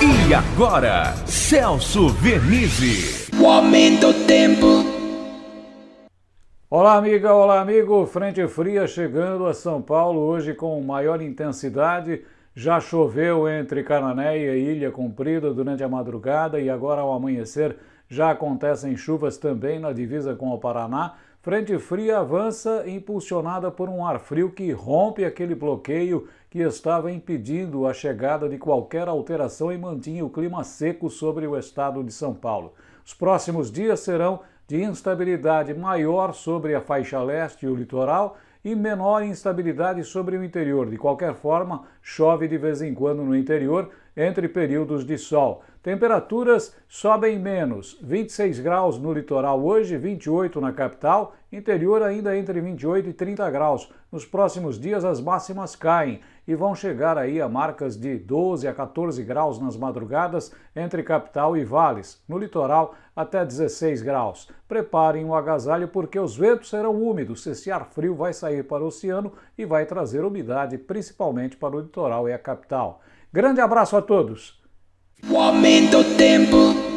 E agora, Celso Vernizzi. O aumento do tempo. Olá, amiga, olá, amigo. Frente fria chegando a São Paulo hoje com maior intensidade. Já choveu entre Cananéia e Ilha Comprida durante a madrugada e agora ao amanhecer já acontecem chuvas também na divisa com o Paraná. Frente fria avança impulsionada por um ar frio que rompe aquele bloqueio que estava impedindo a chegada de qualquer alteração e mantinha o clima seco sobre o estado de São Paulo. Os próximos dias serão de instabilidade maior sobre a faixa leste e o litoral e menor instabilidade sobre o interior. De qualquer forma, chove de vez em quando no interior entre períodos de sol. Temperaturas sobem menos, 26 graus no litoral hoje, 28 na capital, interior ainda entre 28 e 30 graus. Nos próximos dias as máximas caem e vão chegar aí a marcas de 12 a 14 graus nas madrugadas entre capital e vales. No litoral até 16 graus. Preparem o agasalho porque os ventos serão úmidos. Esse ar frio vai sair para o oceano e vai trazer umidade, principalmente para o litoral e a capital. Grande abraço a todos! O aumento do tempo.